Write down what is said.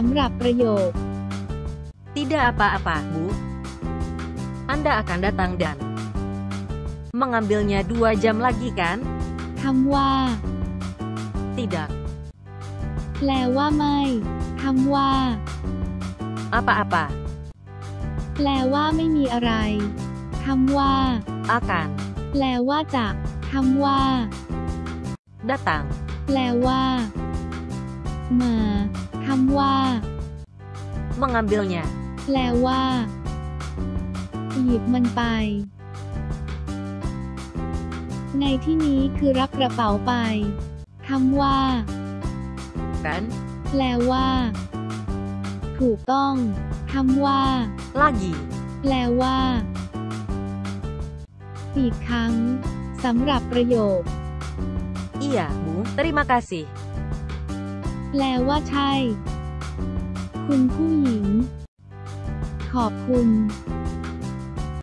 สำหรับประโยค Tidak apa-apa, Bu. Anda akan datang dan mengambilnya dua jam lagi kan? คำว่า Tidak. แปลว่าไม่คำว่า Apa-apa. แปลว่าไม่มีอะไรคำว่า Akan แปลว่าจะคำว่า datang แปลว่า มา คำว่า mengambilnya. แปลว่า หยิบมันไป ในที่นี้คือรับกระเป๋าไปคำว่า Kan? แปลว่า ถูกต้องคำว่า Lagi. แปลว่า อีกครั้งสำหรับประโยค Iya, Bu. Terima kasih. แปลว่าใช่ คุณผู้หญิง ขอบคุณ